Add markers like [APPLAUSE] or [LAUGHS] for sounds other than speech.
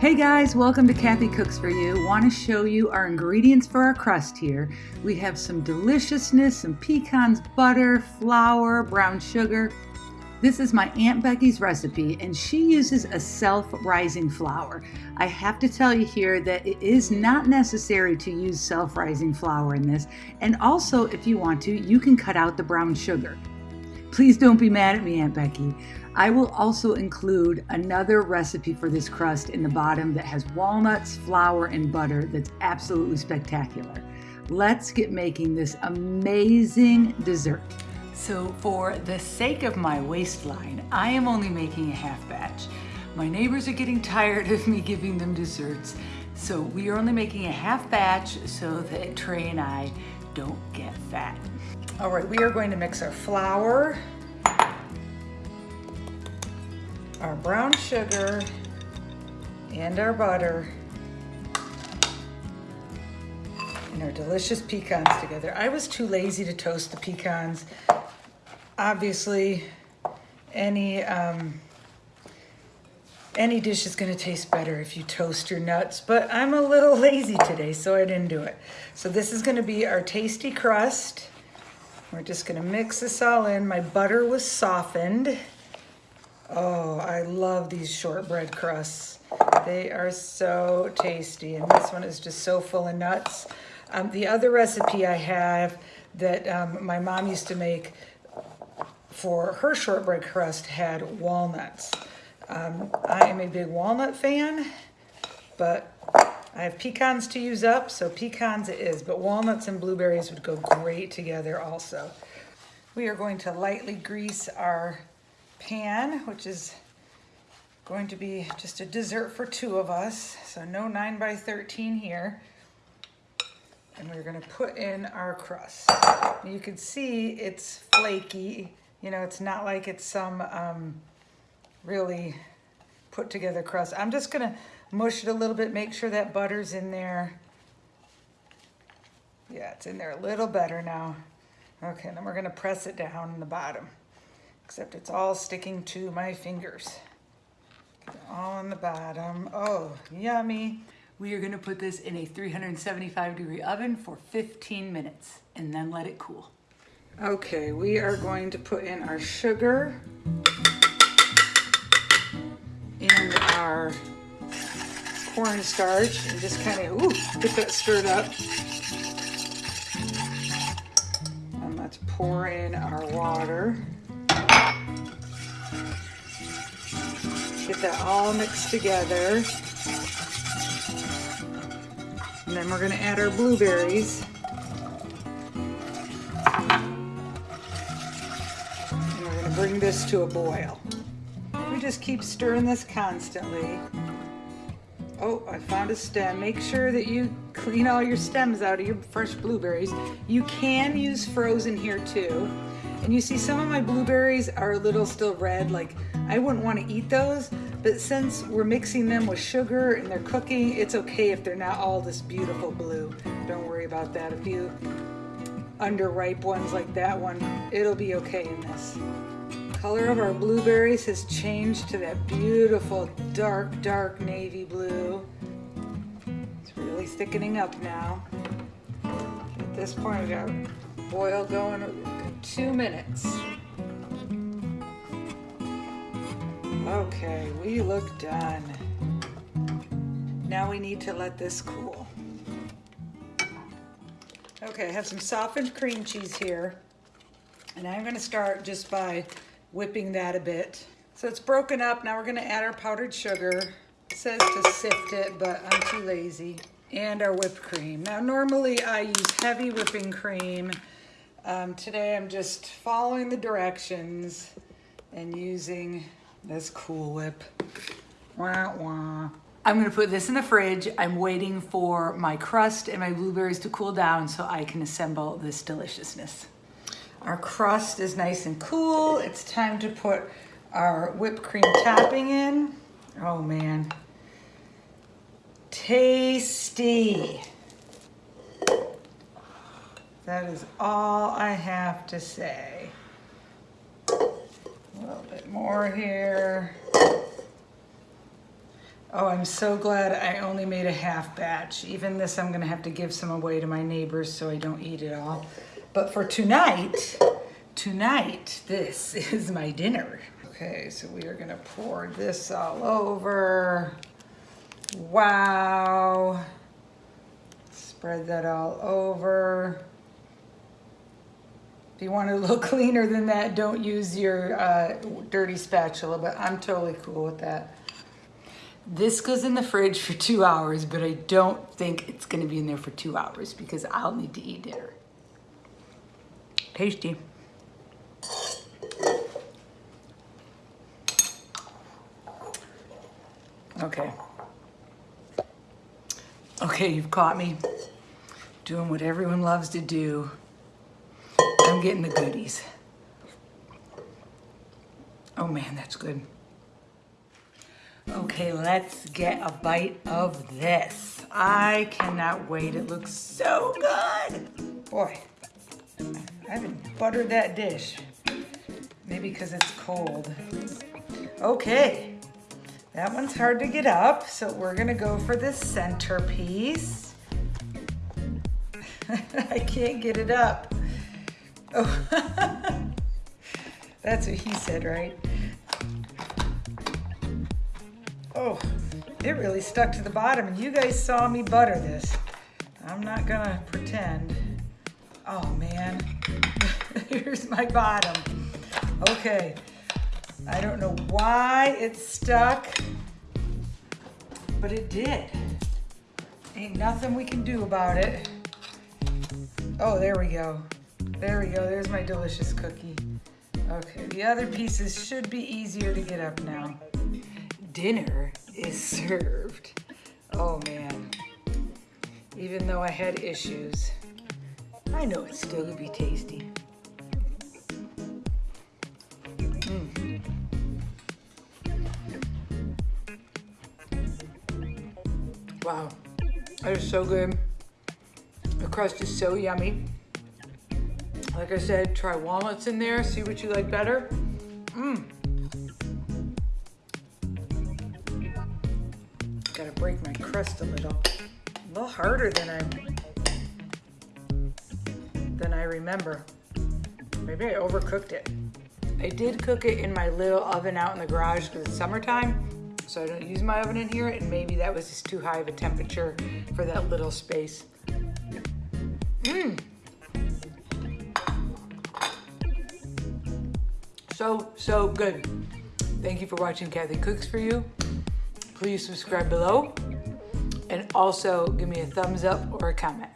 Hey guys, welcome to Kathy Cooks For You. Want to show you our ingredients for our crust here. We have some deliciousness, some pecans, butter, flour, brown sugar. This is my Aunt Becky's recipe and she uses a self-rising flour. I have to tell you here that it is not necessary to use self-rising flour in this and also if you want to, you can cut out the brown sugar. Please don't be mad at me, Aunt Becky. I will also include another recipe for this crust in the bottom that has walnuts, flour, and butter that's absolutely spectacular. Let's get making this amazing dessert. So for the sake of my waistline, I am only making a half batch. My neighbors are getting tired of me giving them desserts, so we are only making a half batch so that Trey and I don't get fat. All right, we are going to mix our flour, our brown sugar and our butter and our delicious pecans together. I was too lazy to toast the pecans. Obviously, any um, any dish is gonna taste better if you toast your nuts, but I'm a little [LAUGHS] lazy today, so I didn't do it. So this is gonna be our tasty crust. We're just gonna mix this all in. My butter was softened. Oh, I love these shortbread crusts. They are so tasty, and this one is just so full of nuts. Um, the other recipe I have that um, my mom used to make for her shortbread crust had walnuts. Um, I am a big walnut fan, but I have pecans to use up, so pecans it is, but walnuts and blueberries would go great together also. We are going to lightly grease our pan, which is going to be just a dessert for two of us. So no 9 by 13 here. And we're gonna put in our crust. You can see it's flaky. You know, it's not like it's some um, really put together crust. I'm just gonna mush it a little bit, make sure that butter's in there. Yeah, it's in there a little better now. Okay, then we're gonna press it down in the bottom except it's all sticking to my fingers. All on the bottom. Oh, yummy. We are gonna put this in a 375 degree oven for 15 minutes and then let it cool. Okay, we are going to put in our sugar and our cornstarch and just kind of, ooh, get that stirred up. And let's pour in our water. Get that all mixed together. And then we're gonna add our blueberries. And we're gonna bring this to a boil. We just keep stirring this constantly. Oh, I found a stem. Make sure that you clean all your stems out of your fresh blueberries. You can use frozen here too. And you see some of my blueberries are a little still red, like I wouldn't want to eat those, but since we're mixing them with sugar and they're cooking, it's okay if they're not all this beautiful blue. Don't worry about that. A few underripe ones like that one, it'll be okay in this. Color of our blueberries has changed to that beautiful dark, dark navy blue. It's really thickening up now. At this point, we got boil going two minutes. Okay, we look done. Now we need to let this cool. Okay, I have some softened cream cheese here. And I'm gonna start just by whipping that a bit. So it's broken up, now we're gonna add our powdered sugar. It says to sift it, but I'm too lazy. And our whipped cream. Now normally I use heavy whipping cream. Um, today I'm just following the directions and using this Cool Whip. Wah, wah. I'm gonna put this in the fridge. I'm waiting for my crust and my blueberries to cool down so I can assemble this deliciousness. Our crust is nice and cool. It's time to put our whipped cream topping in. Oh man. Tasty. That is all I have to say. A little bit more here. Oh, I'm so glad I only made a half batch. Even this, I'm gonna have to give some away to my neighbors so I don't eat it all. But for tonight, tonight, this [LAUGHS] is my dinner. Okay, so we are gonna pour this all over. Wow. Spread that all over. If you want it a little [LAUGHS] cleaner than that, don't use your uh, dirty spatula, but I'm totally cool with that. This goes in the fridge for two hours, but I don't think it's gonna be in there for two hours because I'll need to eat dinner. Tasty. Okay. Okay, you've caught me doing what everyone loves to do. I'm getting the goodies. Oh man, that's good. Okay, let's get a bite of this. I cannot wait. It looks so good. Boy, I haven't buttered that dish. Maybe because it's cold. Okay, that one's hard to get up, so we're gonna go for the centerpiece. [LAUGHS] I can't get it up. Oh, [LAUGHS] that's what he said, right? Oh, it really stuck to the bottom and you guys saw me butter this. I'm not gonna pretend. Oh man, [LAUGHS] here's my bottom. Okay, I don't know why it stuck, but it did. Ain't nothing we can do about it. Oh, there we go. There we go, there's my delicious cookie. Okay, the other pieces should be easier to get up now dinner is [LAUGHS] served. Oh man. Even though I had issues, I know it's still gonna be tasty. Mm. Wow, that is so good. The crust is so yummy. Like I said, try walnuts in there, see what you like better. Mmm. Gotta break my crust a little. A little harder than I than I remember. Maybe I overcooked it. I did cook it in my little oven out in the garage because it's summertime, so I don't use my oven in here, and maybe that was just too high of a temperature for that little space. Mmm. So, so good. Thank you for watching Kathy Cooks For You please subscribe below and also give me a thumbs up or a comment.